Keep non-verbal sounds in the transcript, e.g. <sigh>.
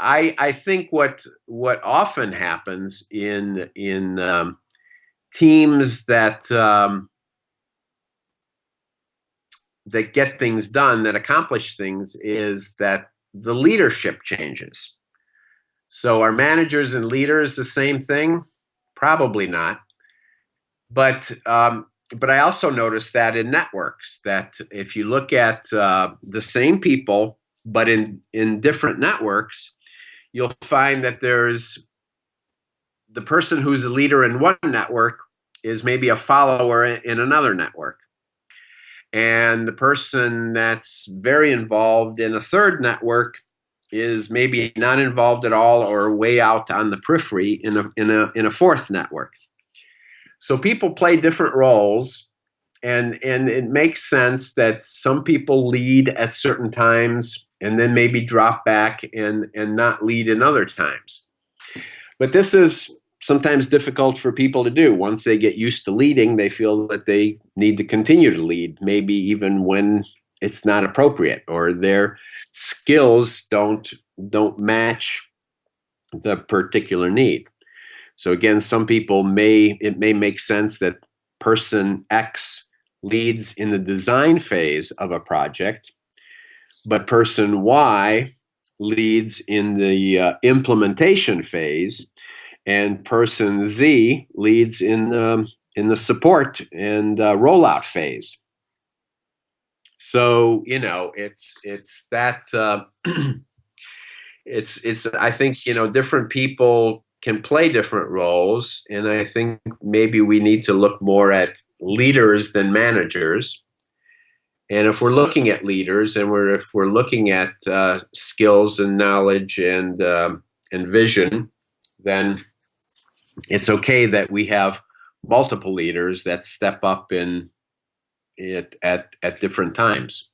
I I think what what often happens in in um, teams that um, that get things done that accomplish things is that the leadership changes. So are managers and leaders the same thing? Probably not. But um, but I also noticed that in networks that if you look at uh, the same people but in in different networks, you'll find that there's the person who's a leader in one network is maybe a follower in another network. And the person that's very involved in a third network is maybe not involved at all or way out on the periphery in a, in a, in a fourth network. So people play different roles and, and it makes sense that some people lead at certain times and then maybe drop back and, and not lead in other times. But this is sometimes difficult for people to do. Once they get used to leading, they feel that they need to continue to lead, maybe even when it's not appropriate or their skills don't don't match the particular need. So again, some people may it may make sense that person X leads in the design phase of a project, but person Y leads in the uh, implementation phase and person Z leads in the, in the support and uh, rollout phase. So you know, it's it's that uh, <clears throat> it's it's. I think you know, different people can play different roles, and I think maybe we need to look more at leaders than managers. And if we're looking at leaders, and we're if we're looking at uh, skills and knowledge and um, and vision, then it's okay that we have multiple leaders that step up in it at at different times.